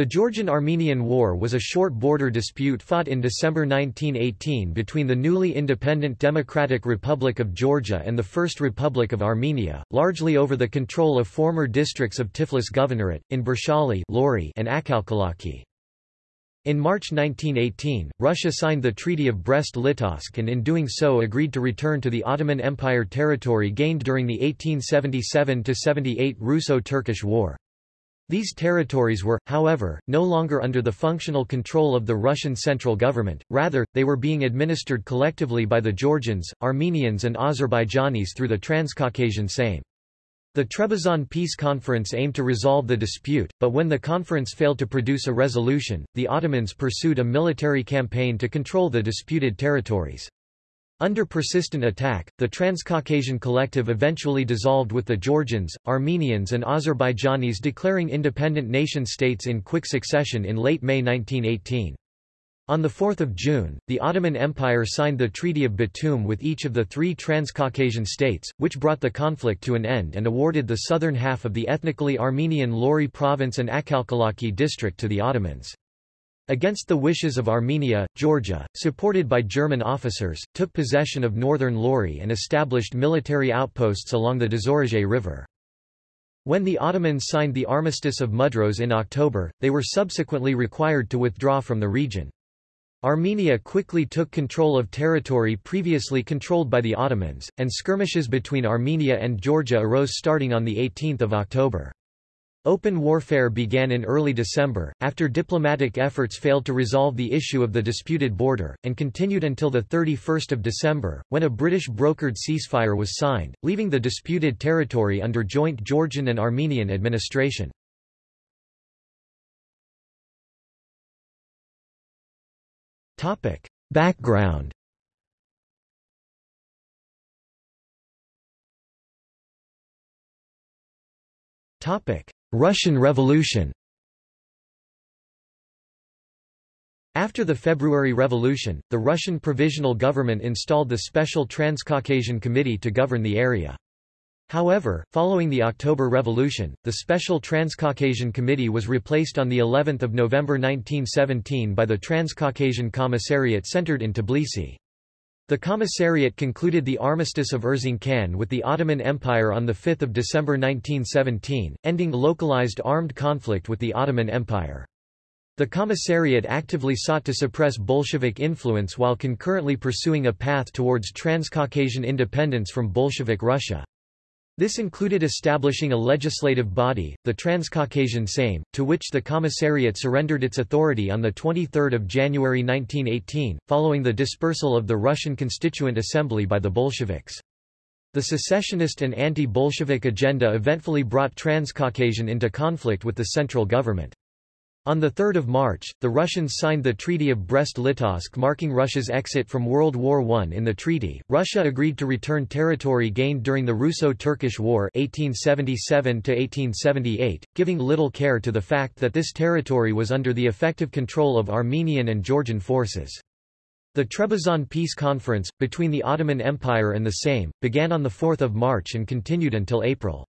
The Georgian-Armenian War was a short border dispute fought in December 1918 between the newly independent Democratic Republic of Georgia and the First Republic of Armenia, largely over the control of former districts of Tiflis Governorate, in Borchali and Akhalkalaki. In March 1918, Russia signed the Treaty of Brest-Litovsk and in doing so agreed to return to the Ottoman Empire territory gained during the 1877–78 Russo-Turkish War. These territories were, however, no longer under the functional control of the Russian central government, rather, they were being administered collectively by the Georgians, Armenians and Azerbaijanis through the Transcaucasian Sejm. The Trebizond Peace Conference aimed to resolve the dispute, but when the conference failed to produce a resolution, the Ottomans pursued a military campaign to control the disputed territories. Under persistent attack, the Transcaucasian Collective eventually dissolved with the Georgians, Armenians and Azerbaijanis declaring independent nation-states in quick succession in late May 1918. On 4 June, the Ottoman Empire signed the Treaty of Batum with each of the three Transcaucasian states, which brought the conflict to an end and awarded the southern half of the ethnically Armenian Lori province and Akhalkalaki district to the Ottomans. Against the wishes of Armenia, Georgia, supported by German officers, took possession of northern Lori and established military outposts along the Dzorozhe River. When the Ottomans signed the Armistice of Mudros in October, they were subsequently required to withdraw from the region. Armenia quickly took control of territory previously controlled by the Ottomans, and skirmishes between Armenia and Georgia arose starting on 18 October. Open warfare began in early December, after diplomatic efforts failed to resolve the issue of the disputed border, and continued until 31 December, when a British brokered ceasefire was signed, leaving the disputed territory under joint Georgian and Armenian administration. Background Topic Russian Revolution After the February Revolution, the Russian Provisional Government installed the Special Transcaucasian Committee to govern the area. However, following the October Revolution, the Special Transcaucasian Committee was replaced on the 11th of November 1917 by the Transcaucasian Commissariat centered in Tbilisi. The Commissariat concluded the Armistice of Erzincan with the Ottoman Empire on 5 December 1917, ending localized armed conflict with the Ottoman Empire. The Commissariat actively sought to suppress Bolshevik influence while concurrently pursuing a path towards Transcaucasian independence from Bolshevik Russia. This included establishing a legislative body, the Transcaucasian Sejm, to which the Commissariat surrendered its authority on 23 January 1918, following the dispersal of the Russian Constituent Assembly by the Bolsheviks. The secessionist and anti-Bolshevik agenda eventfully brought Transcaucasian into conflict with the central government. On 3 March, the Russians signed the Treaty of Brest-Litovsk marking Russia's exit from World War I. In the treaty, Russia agreed to return territory gained during the Russo-Turkish War 1877 giving little care to the fact that this territory was under the effective control of Armenian and Georgian forces. The Trebizond Peace Conference, between the Ottoman Empire and the same, began on 4 March and continued until April.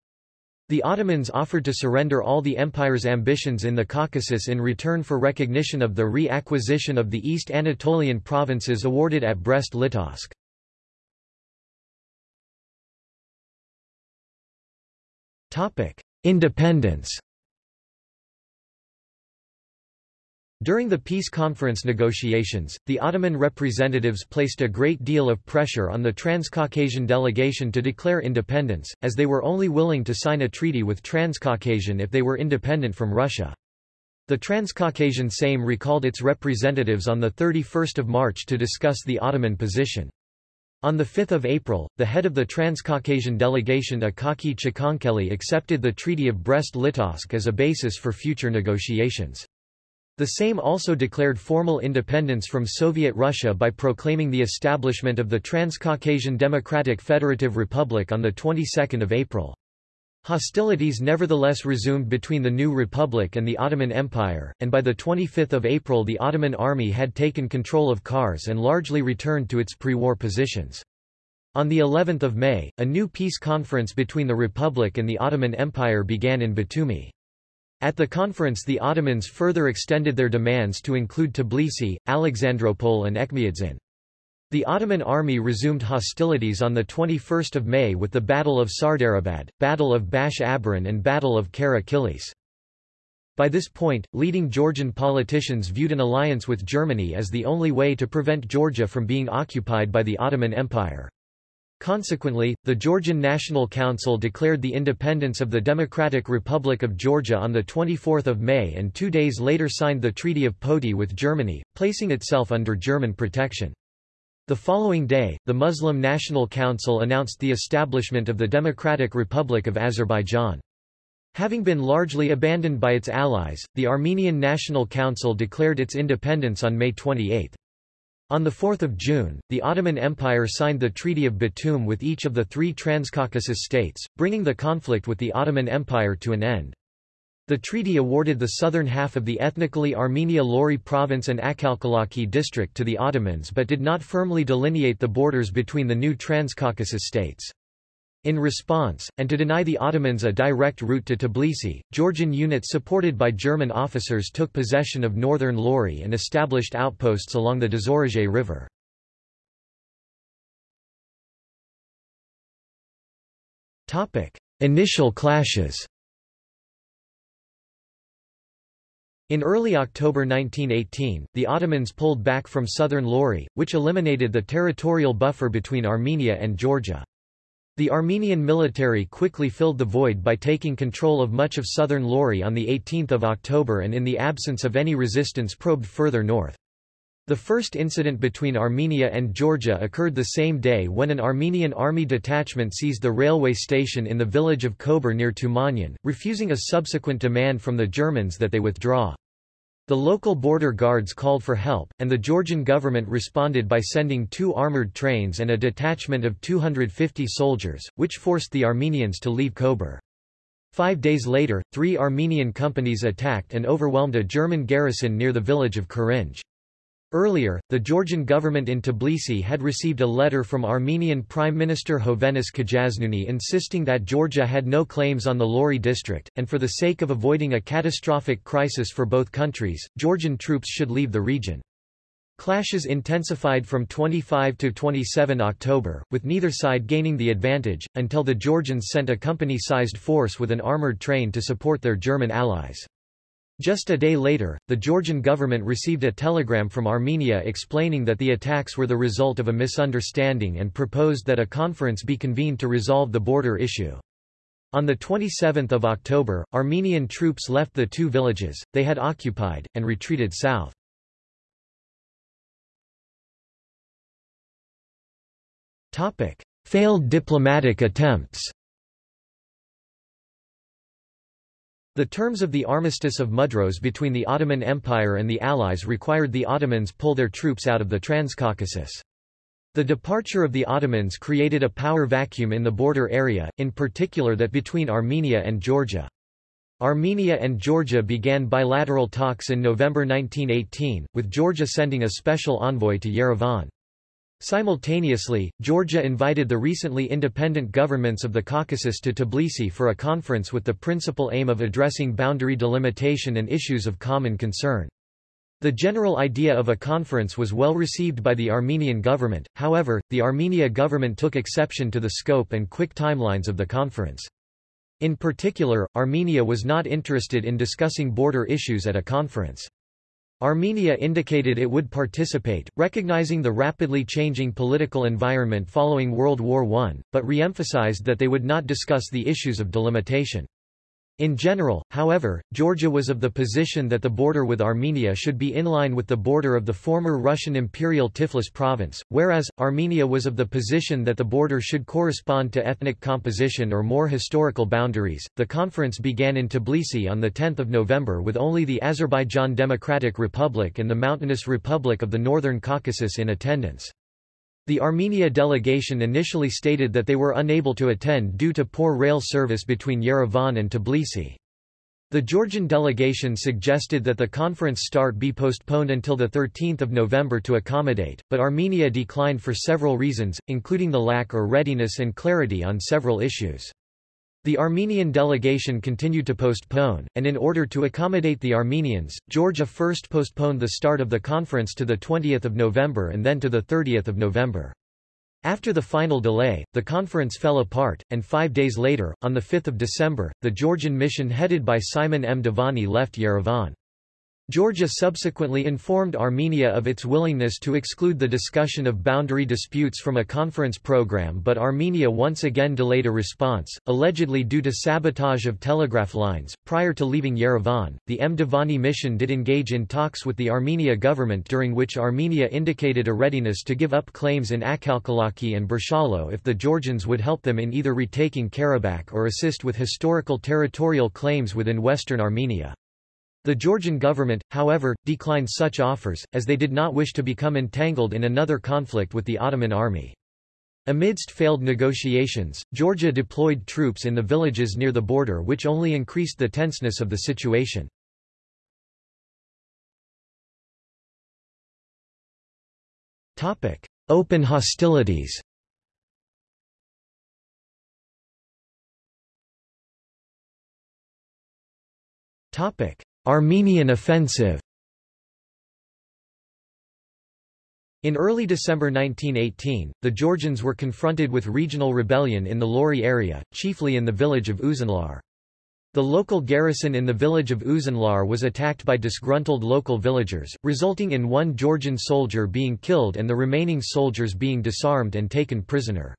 The Ottomans offered to surrender all the empire's ambitions in the Caucasus in return for recognition of the re-acquisition of the East Anatolian provinces awarded at Brest-Litovsk. Independence During the peace conference negotiations, the Ottoman representatives placed a great deal of pressure on the Transcaucasian delegation to declare independence, as they were only willing to sign a treaty with Transcaucasian if they were independent from Russia. The Transcaucasian Sejm recalled its representatives on 31 March to discuss the Ottoman position. On 5 April, the head of the Transcaucasian delegation Akaki Chkhenkeli accepted the Treaty of Brest-Litovsk as a basis for future negotiations. The same also declared formal independence from Soviet Russia by proclaiming the establishment of the Transcaucasian Democratic Federative Republic on the 22nd of April. Hostilities nevertheless resumed between the new republic and the Ottoman Empire, and by 25 April the Ottoman army had taken control of Kars and largely returned to its pre-war positions. On the 11th of May, a new peace conference between the republic and the Ottoman Empire began in Batumi. At the conference the Ottomans further extended their demands to include Tbilisi, Alexandropol and Etchmiadzin. The Ottoman army resumed hostilities on 21 May with the Battle of Sardarabad, Battle of Bash Abaran and Battle of Kara. By this point, leading Georgian politicians viewed an alliance with Germany as the only way to prevent Georgia from being occupied by the Ottoman Empire. Consequently, the Georgian National Council declared the independence of the Democratic Republic of Georgia on 24 May and two days later signed the Treaty of Poti with Germany, placing itself under German protection. The following day, the Muslim National Council announced the establishment of the Democratic Republic of Azerbaijan. Having been largely abandoned by its allies, the Armenian National Council declared its independence on May 28. On 4 June, the Ottoman Empire signed the Treaty of Batum with each of the three Transcaucasus states, bringing the conflict with the Ottoman Empire to an end. The treaty awarded the southern half of the ethnically Armenia Lori province and Akhalkalaki district to the Ottomans but did not firmly delineate the borders between the new Transcaucasus states. In response, and to deny the Ottomans a direct route to Tbilisi, Georgian units supported by German officers took possession of northern Lori and established outposts along the Dzorozhe River. Initial clashes In early October 1918, the Ottomans pulled back from southern Lori, which eliminated the territorial buffer between Armenia and Georgia. The Armenian military quickly filled the void by taking control of much of southern Lori on 18 October and in the absence of any resistance probed further north. The first incident between Armenia and Georgia occurred the same day when an Armenian army detachment seized the railway station in the village of Kober near Tumanyan, refusing a subsequent demand from the Germans that they withdraw. The local border guards called for help, and the Georgian government responded by sending two armoured trains and a detachment of 250 soldiers, which forced the Armenians to leave Kober. Five days later, three Armenian companies attacked and overwhelmed a German garrison near the village of Kurinj. Earlier, the Georgian government in Tbilisi had received a letter from Armenian Prime Minister Hovhannes Kajaznuni insisting that Georgia had no claims on the Lori district, and for the sake of avoiding a catastrophic crisis for both countries, Georgian troops should leave the region. Clashes intensified from 25 to 27 October, with neither side gaining the advantage, until the Georgians sent a company-sized force with an armoured train to support their German allies. Just a day later, the Georgian government received a telegram from Armenia explaining that the attacks were the result of a misunderstanding and proposed that a conference be convened to resolve the border issue. On 27 October, Armenian troops left the two villages, they had occupied, and retreated south. Failed diplomatic attempts The terms of the Armistice of Mudros between the Ottoman Empire and the Allies required the Ottomans pull their troops out of the Transcaucasus. The departure of the Ottomans created a power vacuum in the border area, in particular that between Armenia and Georgia. Armenia and Georgia began bilateral talks in November 1918, with Georgia sending a special envoy to Yerevan. Simultaneously, Georgia invited the recently independent governments of the Caucasus to Tbilisi for a conference with the principal aim of addressing boundary delimitation and issues of common concern. The general idea of a conference was well received by the Armenian government, however, the Armenia government took exception to the scope and quick timelines of the conference. In particular, Armenia was not interested in discussing border issues at a conference. Armenia indicated it would participate, recognizing the rapidly changing political environment following World War I, but re-emphasized that they would not discuss the issues of delimitation. In general, however, Georgia was of the position that the border with Armenia should be in line with the border of the former Russian Imperial Tiflis province, whereas, Armenia was of the position that the border should correspond to ethnic composition or more historical boundaries. The conference began in Tbilisi on 10 November with only the Azerbaijan Democratic Republic and the Mountainous Republic of the Northern Caucasus in attendance. The Armenia delegation initially stated that they were unable to attend due to poor rail service between Yerevan and Tbilisi. The Georgian delegation suggested that the conference start be postponed until 13 November to accommodate, but Armenia declined for several reasons, including the lack or readiness and clarity on several issues. The Armenian delegation continued to postpone, and in order to accommodate the Armenians, Georgia first postponed the start of the conference to 20 November and then to 30 November. After the final delay, the conference fell apart, and five days later, on 5 December, the Georgian mission headed by Simon Mdivani left Yerevan. Georgia subsequently informed Armenia of its willingness to exclude the discussion of boundary disputes from a conference program but Armenia once again delayed a response, allegedly due to sabotage of telegraph lines. Prior to leaving Yerevan, the Mdivani mission did engage in talks with the Armenia government during which Armenia indicated a readiness to give up claims in Akhalkalaki and Borchali if the Georgians would help them in either retaking Karabakh or assist with historical territorial claims within western Armenia. The Georgian government, however, declined such offers, as they did not wish to become entangled in another conflict with the Ottoman army. Amidst failed negotiations, Georgia deployed troops in the villages near the border which only increased the tenseness of the situation. Open hostilities Topic: Armenian offensive In early December 1918, the Georgians were confronted with regional rebellion in the Lori area, chiefly in the village of Uzunlar. The local garrison in the village of Uzunlar was attacked by disgruntled local villagers, resulting in one Georgian soldier being killed and the remaining soldiers being disarmed and taken prisoner.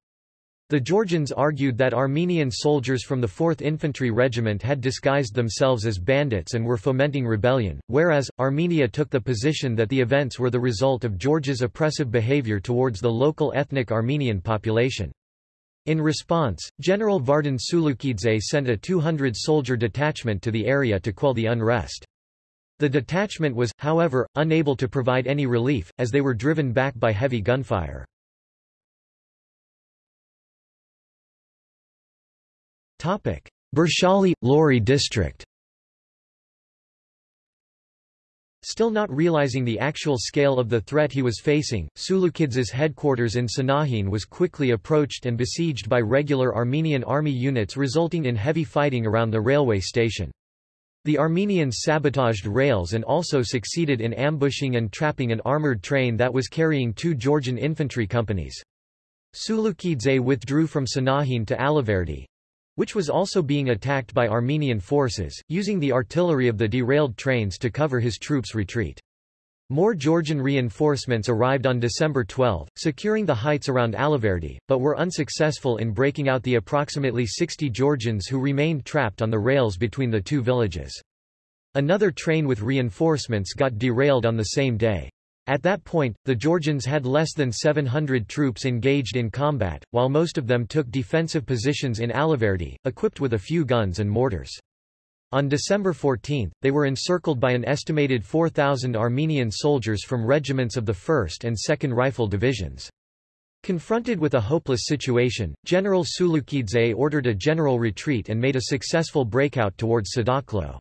The Georgians argued that Armenian soldiers from the 4th Infantry Regiment had disguised themselves as bandits and were fomenting rebellion, whereas, Armenia took the position that the events were the result of Georgia's oppressive behavior towards the local ethnic Armenian population. In response, General Vardan Tsulukidze sent a 200-soldier detachment to the area to quell the unrest. The detachment was, however, unable to provide any relief, as they were driven back by heavy gunfire. Borchali, Lori district Still not realizing the actual scale of the threat he was facing, Tsulukidze's headquarters in Sanahin was quickly approached and besieged by regular Armenian army units resulting in heavy fighting around the railway station. The Armenians sabotaged rails and also succeeded in ambushing and trapping an armoured train that was carrying two Georgian infantry companies. Tsulukidze withdrew from Sanahin to Alaverdi, which was also being attacked by Armenian forces, using the artillery of the derailed trains to cover his troops' retreat. More Georgian reinforcements arrived on December 12, securing the heights around Alaverdi, but were unsuccessful in breaking out the approximately 60 Georgians who remained trapped on the rails between the two villages. Another train with reinforcements got derailed on the same day. At that point, the Georgians had less than 700 troops engaged in combat, while most of them took defensive positions in Alaverdi, equipped with a few guns and mortars. On December 14, they were encircled by an estimated 4,000 Armenian soldiers from regiments of the 1st and 2nd Rifle Divisions. Confronted with a hopeless situation, General Tsulukidze ordered a general retreat and made a successful breakout towards Sadakhlo.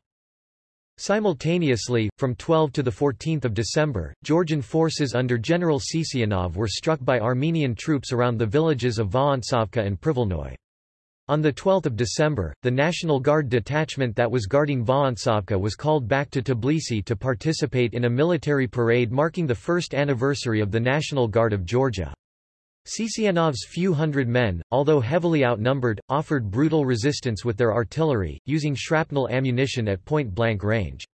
Simultaneously, from 12 to 14 December, Georgian forces under General Sisianov were struck by Armenian troops around the villages of Vorontsovka and Privolnoy. On 12 December, the National Guard detachment that was guarding Vorontsovka was called back to Tbilisi to participate in a military parade marking the first anniversary of the National Guard of Georgia. Sisianov's few hundred men, although heavily outnumbered, offered brutal resistance with their artillery, using shrapnel ammunition at point-blank range.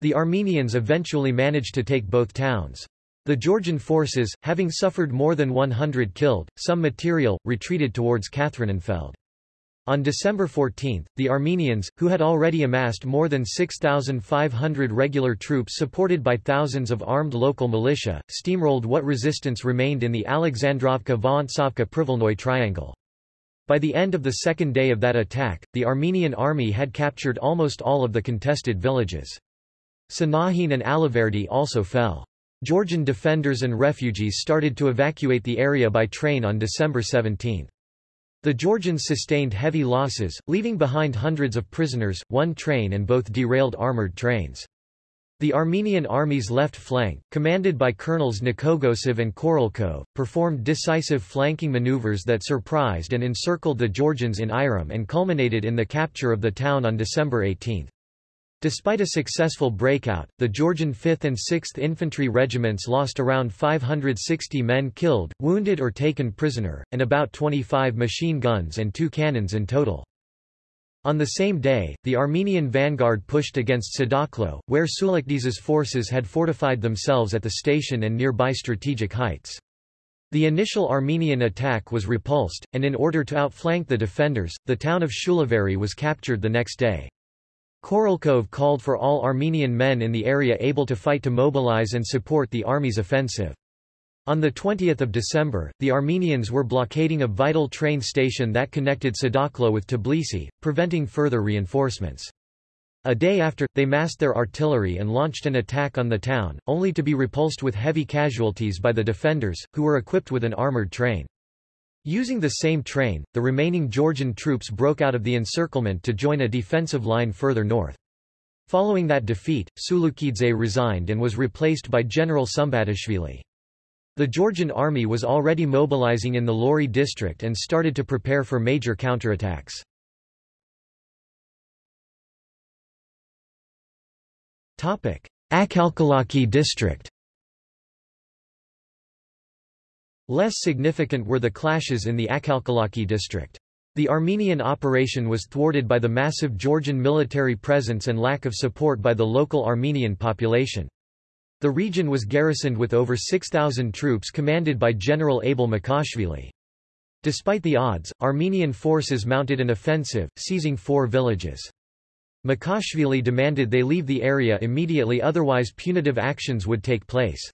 The Armenians eventually managed to take both towns. The Georgian forces, having suffered more than 100 killed, some material, retreated towards Katharinenfeld. On December 14, the Armenians, who had already amassed more than 6,500 regular troops supported by thousands of armed local militia, steamrolled what resistance remained in the Alexandrovka-Vorontsovka-Privolnoy triangle. By the end of the second day of that attack, the Armenian army had captured almost all of the contested villages. Sanahin and Alaverdi also fell. Georgian defenders and refugees started to evacuate the area by train on December 17. The Georgians sustained heavy losses, leaving behind hundreds of prisoners, one train and both derailed armoured trains. The Armenian army's left flank, commanded by Colonels Nikogosov and Korolkov, performed decisive flanking maneuvers that surprised and encircled the Georgians in Airum and culminated in the capture of the town on December 18. Despite a successful breakout, the Georgian 5th and 6th Infantry Regiments lost around 560 men killed, wounded or taken prisoner, and about 25 machine guns and two cannons in total. On the same day, the Armenian vanguard pushed against Sadakhlo, where Tsulukidze's forces had fortified themselves at the station and nearby strategic heights. The initial Armenian attack was repulsed, and in order to outflank the defenders, the town of Shulaveri was captured the next day. Korolkov called for all Armenian men in the area able to fight to mobilize and support the army's offensive. On 20 December, the Armenians were blockading a vital train station that connected Sadakhlo with Tbilisi, preventing further reinforcements. A day after, they massed their artillery and launched an attack on the town, only to be repulsed with heavy casualties by the defenders, who were equipped with an armored train. Using the same train, the remaining Georgian troops broke out of the encirclement to join a defensive line further north. Following that defeat, Tsulukidze resigned and was replaced by General Sumbatashvili. The Georgian army was already mobilizing in the Lori district and started to prepare for major counterattacks. Akhalkalaki district Less significant were the clashes in the Akhalkalaki district. The Armenian operation was thwarted by the massive Georgian military presence and lack of support by the local Armenian population. The region was garrisoned with over 6,000 troops commanded by General Abel Makashvili. Despite the odds, Armenian forces mounted an offensive, seizing four villages. Makashvili demanded they leave the area immediately otherwise punitive actions would take place.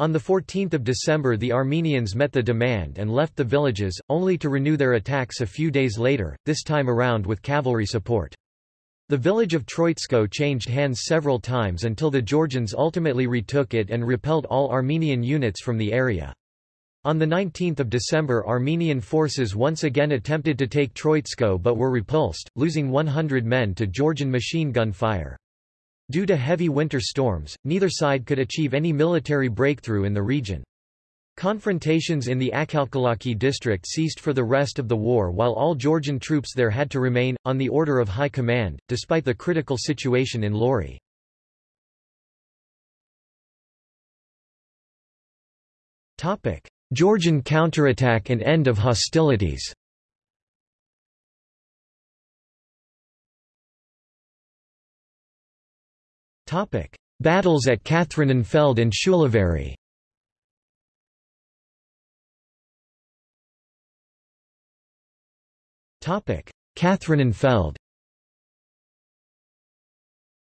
On 14 December the Armenians met the demand and left the villages, only to renew their attacks a few days later, this time around with cavalry support. The village of Troitsko changed hands several times until the Georgians ultimately retook it and repelled all Armenian units from the area. On 19 December Armenian forces once again attempted to take Troitsko but were repulsed, losing 100 men to Georgian machine gun fire. Due to heavy winter storms, neither side could achieve any military breakthrough in the region. Confrontations in the Akhalkalaki district ceased for the rest of the war while all Georgian troops there had to remain, on the order of high command, despite the critical situation in Lori. Georgian counterattack and end of hostilities Battles at Kathrinenfeld and Shulaveri Kathrinenfeld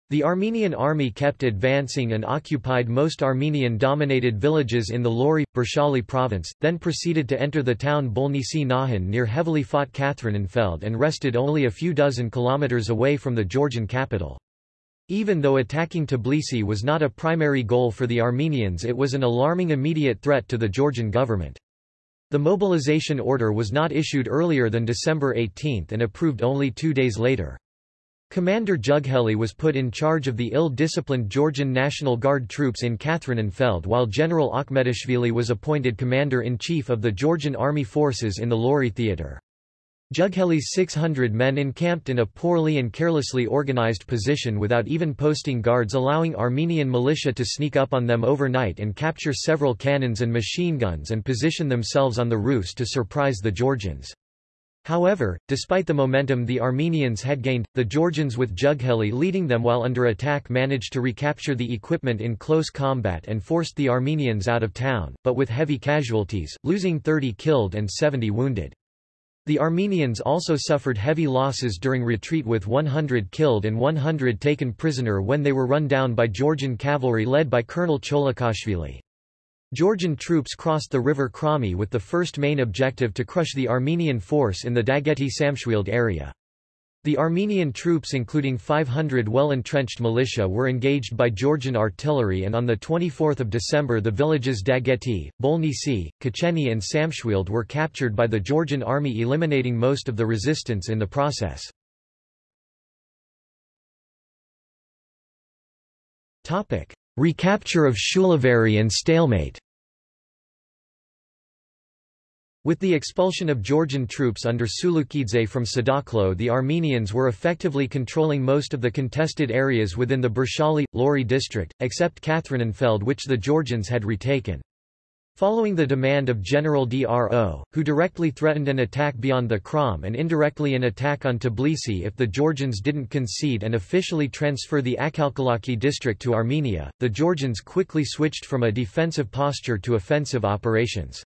The Armenian army kept advancing and occupied most Armenian-dominated villages in the Lori, Borchali province, then proceeded to enter the town Bolnisi Nahan near heavily fought Kathrinenfeld and rested only a few dozen kilometers away from the Georgian capital. Even though attacking Tbilisi was not a primary goal for the Armenians it was an alarming immediate threat to the Georgian government. The mobilization order was not issued earlier than December 18 and approved only two days later. Commander Jugheli was put in charge of the ill-disciplined Georgian National Guard troops in Kathrinenfeld while General Akhmetashvili was appointed commander-in-chief of the Georgian Army Forces in the Lori Theatre. Jugheli's 600 men encamped in a poorly and carelessly organized position without even posting guards allowing Armenian militia to sneak up on them overnight and capture several cannons and machine guns and position themselves on the roofs to surprise the Georgians. However, despite the momentum the Armenians had gained, the Georgians with Jugheli leading them while under attack managed to recapture the equipment in close combat and forced the Armenians out of town, but with heavy casualties, losing 30 killed and 70 wounded. The Armenians also suffered heavy losses during retreat with 100 killed and 100 taken prisoner when they were run down by Georgian cavalry led by Colonel Cholokashvili. Georgian troops crossed the river Krami with the first main objective to crush the Armenian force in the Dageti-Samshwild area. The Armenian troops including 500 well-entrenched militia were engaged by Georgian artillery and on 24 December the villages Dageti, Bolnisi, Kacheni and Samshwild were captured by the Georgian army eliminating most of the resistance in the process. Recapture of Shulaveri and stalemate With the expulsion of Georgian troops under Tsulukidze from Sadakhlo the Armenians were effectively controlling most of the contested areas within the Borchali, Lori district, except Kathrinenfeld which the Georgians had retaken. Following the demand of General Dro, who directly threatened an attack beyond the Kram and indirectly an attack on Tbilisi if the Georgians didn't concede and officially transfer the Akhalkalaki district to Armenia, the Georgians quickly switched from a defensive posture to offensive operations.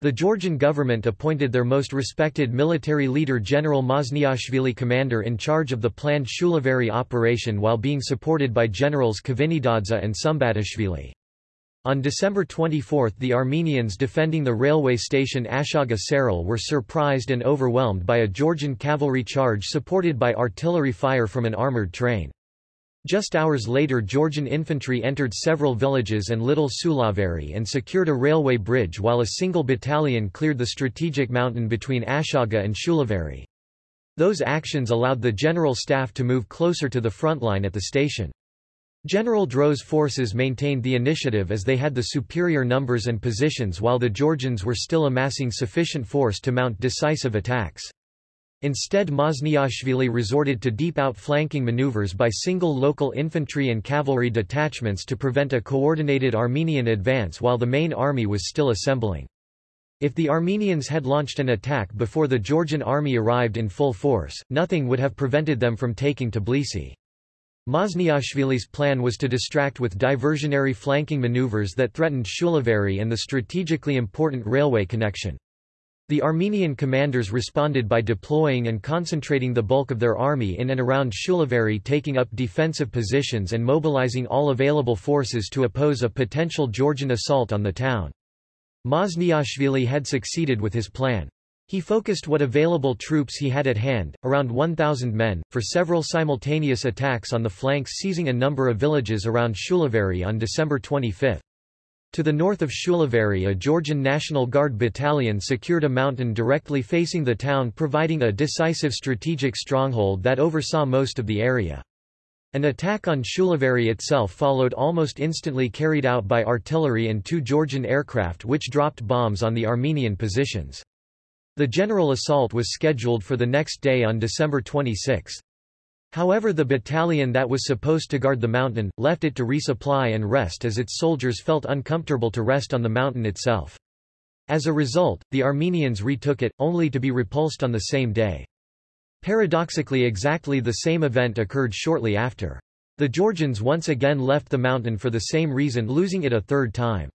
The Georgian government appointed their most respected military leader General Mazniashvili commander in charge of the planned Shulaveri operation while being supported by generals Kvinitadze and Sumbatashvili. On December 24 the Armenians defending the railway station Ashaga Seril were surprised and overwhelmed by a Georgian cavalry charge supported by artillery fire from an armoured train. Just hours later Georgian infantry entered several villages and Little Shulaveri and secured a railway bridge while a single battalion cleared the strategic mountain between Ashaga and Shulaveri. Those actions allowed the general staff to move closer to the front line at the station. General Dro's forces maintained the initiative as they had the superior numbers and positions while the Georgians were still amassing sufficient force to mount decisive attacks. Instead Mazniashvili resorted to deep outflanking maneuvers by single local infantry and cavalry detachments to prevent a coordinated Armenian advance while the main army was still assembling. If the Armenians had launched an attack before the Georgian army arrived in full force, nothing would have prevented them from taking Tbilisi. Mazniashvili's plan was to distract with diversionary flanking maneuvers that threatened Shulaveri and the strategically important railway connection. The Armenian commanders responded by deploying and concentrating the bulk of their army in and around Shulaveri taking up defensive positions and mobilizing all available forces to oppose a potential Georgian assault on the town. Mazniashvili had succeeded with his plan. He focused what available troops he had at hand, around 1,000 men, for several simultaneous attacks on the flanks seizing a number of villages around Shulaveri on December 25. To the north of Shulaveri a Georgian National Guard battalion secured a mountain directly facing the town providing a decisive strategic stronghold that oversaw most of the area. An attack on Shulaveri itself followed almost instantly carried out by artillery and two Georgian aircraft which dropped bombs on the Armenian positions. The general assault was scheduled for the next day on December 26. However the battalion that was supposed to guard the mountain, left it to resupply and rest as its soldiers felt uncomfortable to rest on the mountain itself. As a result, the Armenians retook it, only to be repulsed on the same day. Paradoxically exactly the same event occurred shortly after. The Georgians once again left the mountain for the same reason losing it a third time.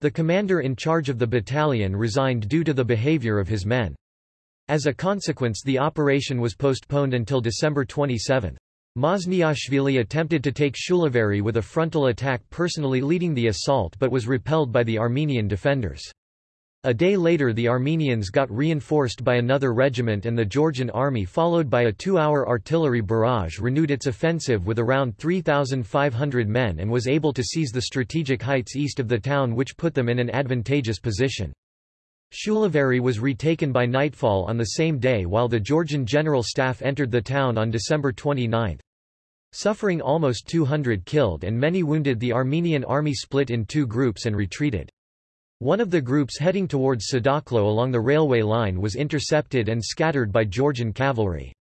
The commander in charge of the battalion resigned due to the behavior of his men. As a consequence the operation was postponed until December 27. Mazniashvili attempted to take Shulaveri with a frontal attack personally leading the assault but was repelled by the Armenian defenders. A day later the Armenians got reinforced by another regiment and the Georgian army followed by a two-hour artillery barrage renewed its offensive with around 3,500 men and was able to seize the strategic heights east of the town which put them in an advantageous position. Shulaveri was retaken by nightfall on the same day while the Georgian general staff entered the town on December 29. Suffering almost 200 killed and many wounded the Armenian army split in two groups and retreated. One of the groups heading towards Sadakhlo along the railway line was intercepted and scattered by Georgian cavalry.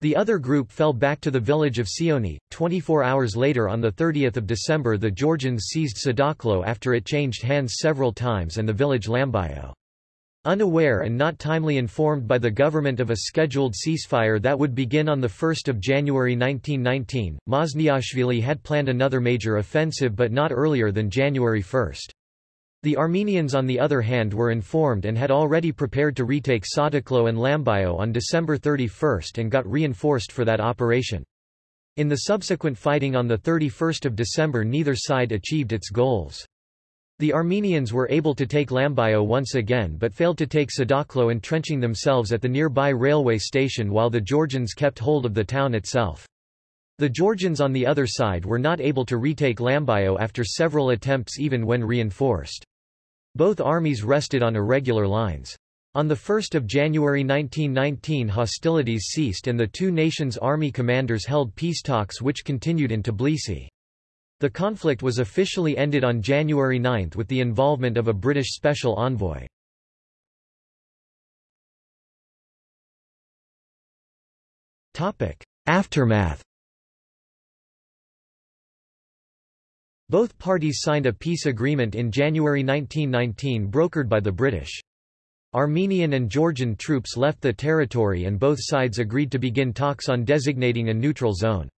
The other group fell back to the village of Sioni. 24 hours later on 30 December the Georgians seized Sadakhlo after it changed hands several times and the village Lambayo. Unaware and not timely informed by the government of a scheduled ceasefire that would begin on 1 January 1919, Mazniashvili had planned another major offensive but not earlier than January 1. The Armenians on the other hand were informed and had already prepared to retake Sadakhlo and Lambayo on December 31 and got reinforced for that operation. In the subsequent fighting on 31 December neither side achieved its goals. The Armenians were able to take Lambayo once again but failed to take Sadakhlo entrenching themselves at the nearby railway station while the Georgians kept hold of the town itself. The Georgians on the other side were not able to retake Lambayo after several attempts even when reinforced. Both armies rested on irregular lines. On 1 January 1919 hostilities ceased and the two nations' army commanders held peace talks which continued in Tbilisi. The conflict was officially ended on January 9 with the involvement of a British special envoy. Aftermath Both parties signed a peace agreement in January 1919 brokered by the British. Armenian and Georgian troops left the territory and both sides agreed to begin talks on designating a neutral zone.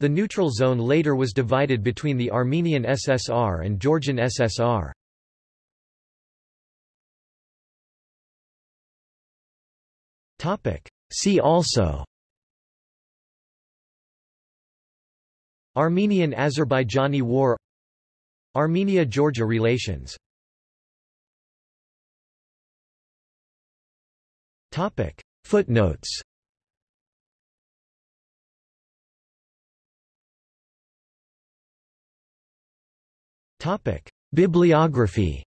The neutral zone later was divided between the Armenian SSR and Georgian SSR. See also Armenian-Azerbaijani War Armenia-Georgia relations Footnotes Bibliography